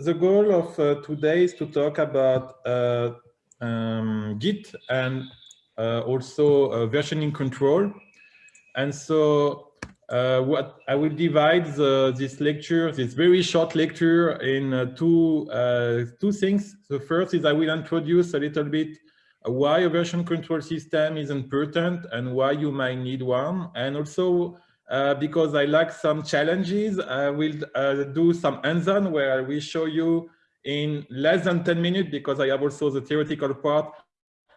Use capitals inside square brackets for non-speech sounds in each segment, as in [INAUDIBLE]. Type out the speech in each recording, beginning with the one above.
the goal of uh, today is to talk about uh, um, Git and uh, also uh, versioning control. And so uh, what I will divide the, this lecture, this very short lecture in uh, two, two things. The first is I will introduce a little bit why a version control system is important and why you might need one. And also uh, because I like some challenges, I will uh, do some hands-on where I will show you in less than 10 minutes because I have also the theoretical part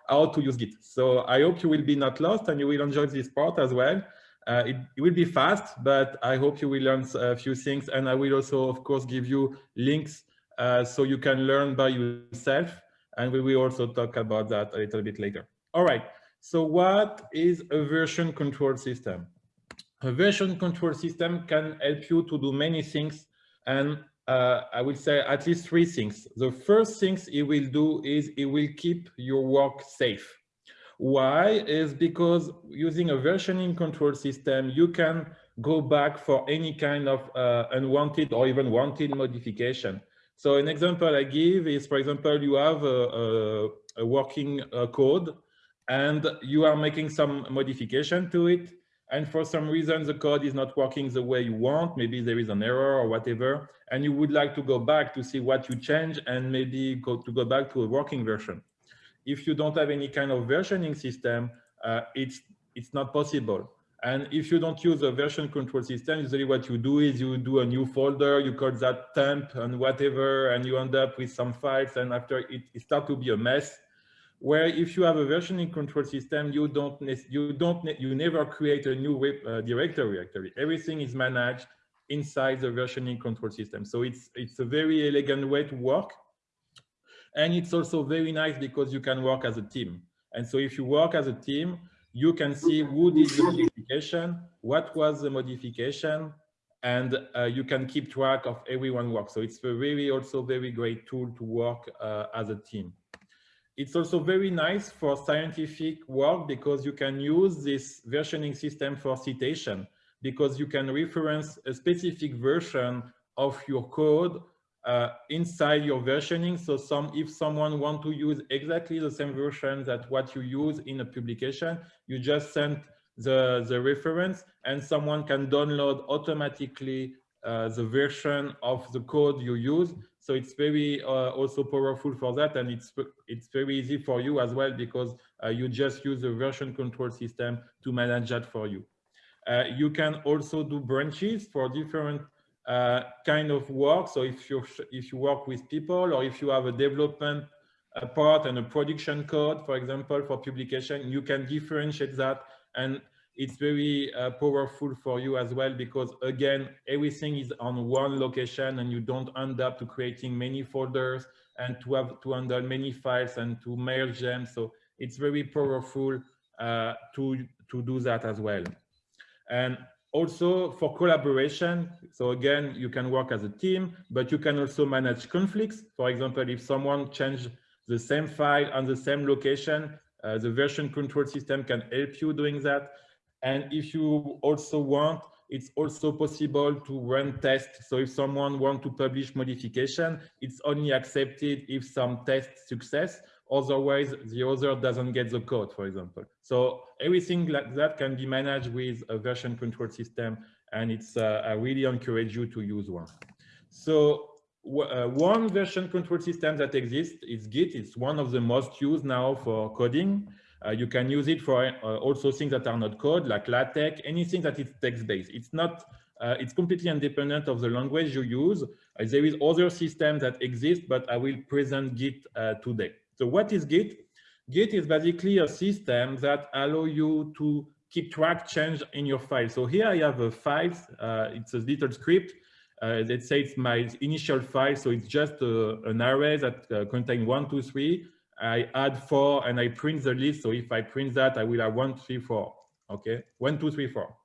how to use Git. So I hope you will be not lost and you will enjoy this part as well. Uh, it, it, will be fast, but I hope you will learn a few things. And I will also, of course, give you links uh, so you can learn by yourself. And we will also talk about that a little bit later. All right. So what is a version control system? A version control system can help you to do many things. And uh, I will say at least three things. The first things it will do is it will keep your work safe. Why? Is because using a versioning control system, you can go back for any kind of uh, unwanted or even wanted modification. So an example I give is, for example, you have a, a, a working uh, code and you are making some modification to it. And for some reason, the code is not working the way you want. Maybe there is an error or whatever. And you would like to go back to see what you change and maybe go to go back to a working version. If you don't have any kind of versioning system, uh, it's, it's not possible. And if you don't use a version control system, usually what you do is you do a new folder, you call that temp and whatever, and you end up with some files. And after it, it starts to be a mess. Where if you have a versioning control system, you don't, you don't, you never create a new web uh, directory. Actually, everything is managed inside the versioning control system. So it's it's a very elegant way to work, and it's also very nice because you can work as a team. And so if you work as a team, you can see who did the modification, what was the modification, and uh, you can keep track of everyone work. So it's a very also very great tool to work uh, as a team. It's also very nice for scientific work because you can use this versioning system for citation because you can reference a specific version of your code uh, inside your versioning. So some, if someone want to use exactly the same version that what you use in a publication, you just send the, the reference and someone can download automatically uh, the version of the code you use. So it's very uh, also powerful for that. And it's, it's very easy for you as well because uh, you just use the version control system to manage that for you. Uh, you can also do branches for different uh, kind of work. So if you if you work with people or if you have a development a part and a production code, for example, for publication, you can differentiate that. And it's very uh, powerful for you as well, because again, everything is on one location and you don't end up to creating many folders and to have to handle many files and to merge them. So it's very powerful uh, to, to do that as well. And also for collaboration. So again, you can work as a team, but you can also manage conflicts. For example, if someone changed the same file on the same location, uh, the version control system can help you doing that. And if you also want, it's also possible to run tests. So if someone want to publish modification, it's only accepted if some test success. Otherwise, the other doesn't get the code, for example. So everything like that can be managed with a version control system. And it's uh, I really encourage you to use one. So uh, one version control system that exists is Git. It's one of the most used now for coding. Uh, you can use it for uh, also things that are not code, like LaTeX, anything that is text-based. It's not, uh, it's completely independent of the language you use. Uh, there is other systems that exist, but I will present Git uh, today. So what is Git? Git is basically a system that allow you to keep track change in your file. So here I have a file. Uh, it's a little script. Uh, let's say it's my initial file. So it's just uh, an array that uh, contains one, two, three. I add four and I print the list. So if I print that, I will have one, three, four. Okay, one, two, three, four.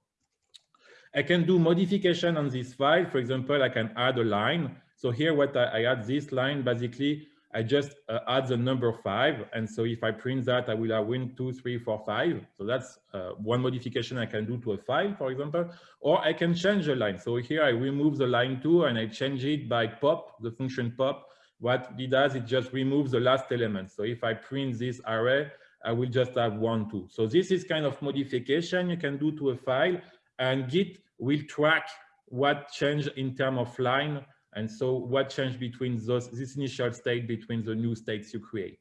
I can do modification on this file. For example, I can add a line. So here, what I, I add this line, basically, I just uh, add the number five. And so if I print that, I will have win two, three, four, five. So that's uh, one modification I can do to a file, for example, or I can change the line. So here I remove the line two and I change it by pop, the function pop. What it does, it just removes the last element. So if I print this array, I will just have one, two. So this is kind of modification you can do to a file and Git will track what changed in terms of line and so what changed between those, this initial state between the new states you create.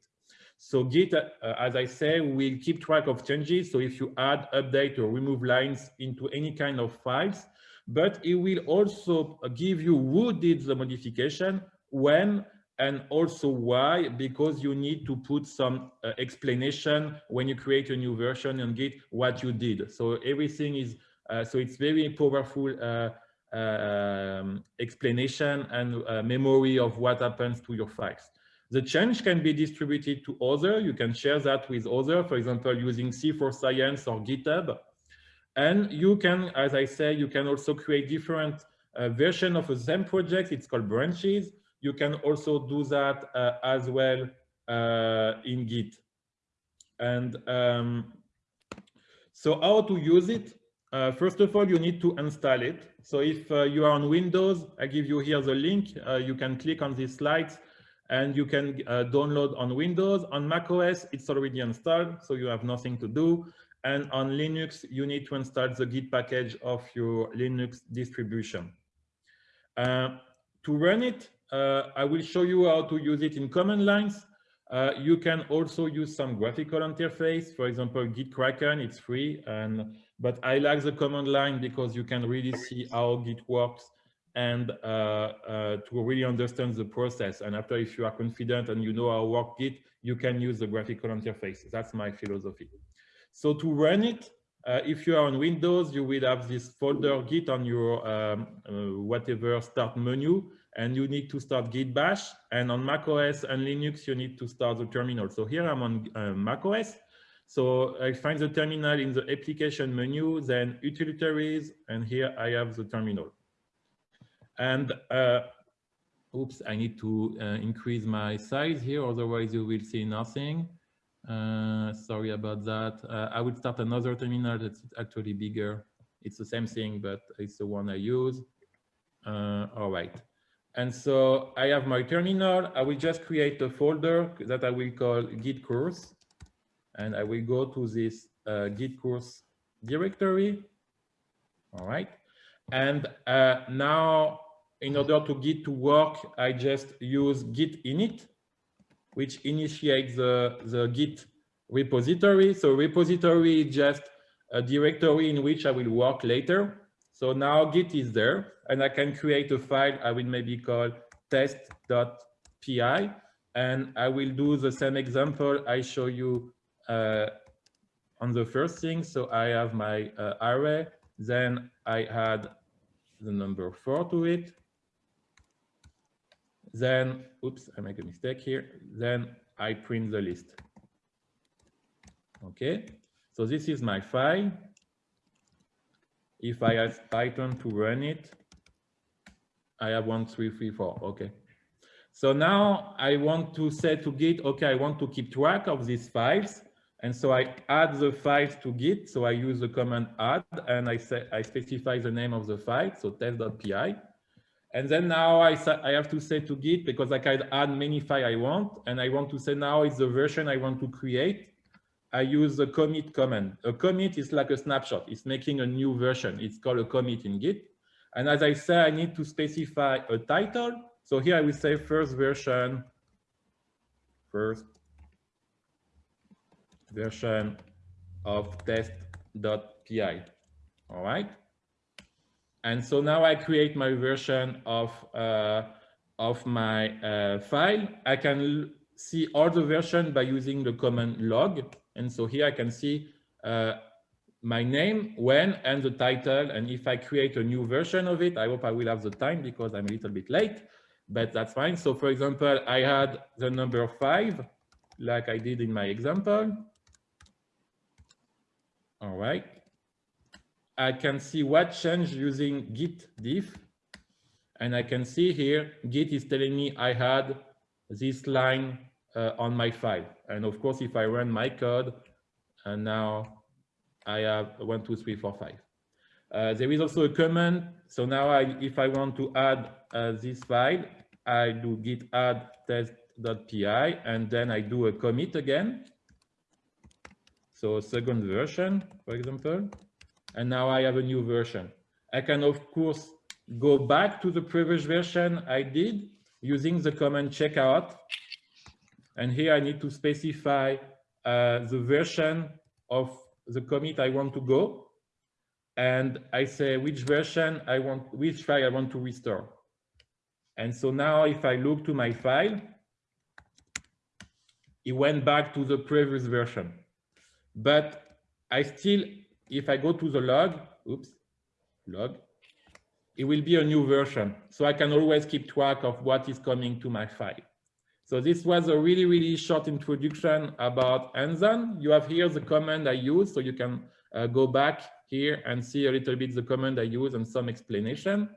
So Git, uh, as I say, will keep track of changes. So if you add, update, or remove lines into any kind of files, but it will also give you who did the modification, when, and also why, because you need to put some uh, explanation when you create a new version and Git what you did. So everything is, uh, so it's very powerful uh, um, explanation and uh, memory of what happens to your files. The change can be distributed to other. You can share that with other, for example, using C4Science or GitHub. And you can, as I say, you can also create different uh, version of a same project. It's called branches. You can also do that uh, as well uh, in Git. And um, so how to use it? Uh, first of all, you need to install it. So if uh, you are on Windows, I give you here the link. Uh, you can click on these slides and you can uh, download on Windows. On macOS, it's already installed, so you have nothing to do. And on Linux, you need to install the Git package of your Linux distribution. Uh, to run it, I will show you how to use it in command lines. Uh, you can also use some graphical interface. For example, GitKraken, it's free. and But I like the command line because you can really see how Git works and uh, uh, to really understand the process. And after, if you are confident and you know how work Git, you can use the graphical interface. That's my philosophy. So to run it, uh, if you are on Windows, you will have this folder Git on your um, uh, whatever start menu and you need to start git bash. And on mac os and linux you need to start the terminal. So here i'm on uh, mac os so i find the terminal in the application menu then utilitaries and here i have the terminal. And uh, oops i need to uh, increase my size here otherwise you will see nothing uh, sorry about that uh, i will start another terminal that's actually bigger it's the same thing but it's the one i use uh, all right and so I have my terminal. I will just create a folder that I will call git course. And I will go to this uh, git course directory. All right. And uh, now in order to git to work, I just use git init, which initiates the, the git repository. So repository is just a directory in which I will work later. So now Git is there and I can create a file I will maybe call test.py and I will do the same example I show you uh, on the first thing. So I have my uh, array, then I add the number four to it. Then, oops, I make a mistake here. Then I print the list. Okay, so this is my file. If I ask Python to run it, I have one, three, three, four. Okay. So now I want to say to Git, okay, I want to keep track of these files. And so I add the files to Git. So I use the command add and I say I specify the name of the file, so test.py. And then now I, I have to say to Git because I can add many files I want. And I want to say now it's the version I want to create. I use the commit command. A commit is like a snapshot. It's making a new version. It's called a commit in Git. And as I say, I need to specify a title. So here I will say first version, first version of test.py. All right. And so now I create my version of uh, of my uh, file. I can see all the version by using the command log. And so here I can see uh, my name, when, and the title. And if I create a new version of it, I hope I will have the time because I'm a little bit late, but that's fine. So for example, I had the number five, like I did in my example. All right. I can see what changed using git diff. And I can see here, git is telling me I had this line uh, on my file. And of course, if I run my code, and now I have one, two, three, four, five. Uh, there is also a command. So now I, if I want to add uh, this file, I do git add test.py, and then I do a commit again. So second version, for example, and now I have a new version. I can, of course, go back to the previous version I did using the command checkout. And here I need to specify uh, the version of the commit I want to go. And I say which version I want, which file I want to restore. And so now if I look to my file, it went back to the previous version. But I still, if I go to the log, oops, log, it will be a new version. So I can always keep track of what is coming to my file. So this was a really, really short introduction about Anson. You have here the command I use, so you can uh, go back here and see a little bit the command I use and some explanation.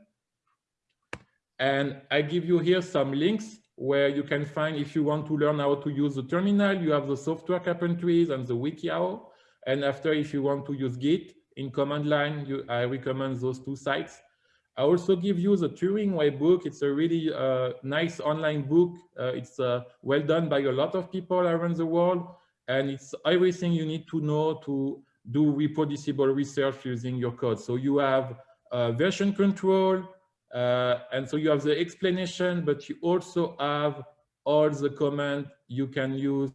And I give you here some links where you can find, if you want to learn how to use the terminal, you have the software carpentries and the WikiHow. And after, if you want to use Git in command line, you, I recommend those two sites. I also give you the Turing Way book. It's a really uh, nice online book. Uh, it's uh, well done by a lot of people around the world. And it's everything you need to know to do reproducible research using your code. So you have version control, uh, and so you have the explanation, but you also have all the commands you can use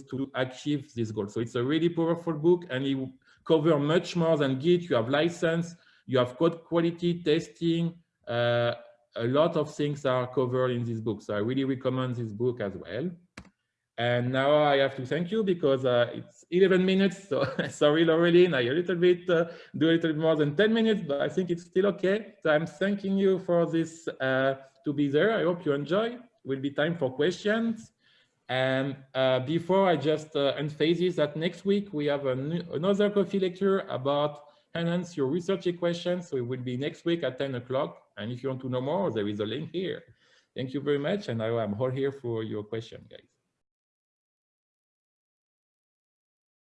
to achieve this goal. So it's a really powerful book and it covers much more than Git. You have license, you have code quality testing. Uh, a lot of things are covered in this book. So I really recommend this book as well. And now I have to thank you because uh, it's 11 minutes. So [LAUGHS] sorry, Laureline, I a little bit uh, do a little bit more than 10 minutes, but I think it's still okay. So I'm thanking you for this uh, to be there. I hope you enjoy. Will be time for questions. And uh, before I just uh, emphasize that next week we have another coffee lecture about enhance your research equations. So it will be next week at 10 o'clock. And if you want to know more, there is a link here. Thank you very much. And I am all here for your question, guys.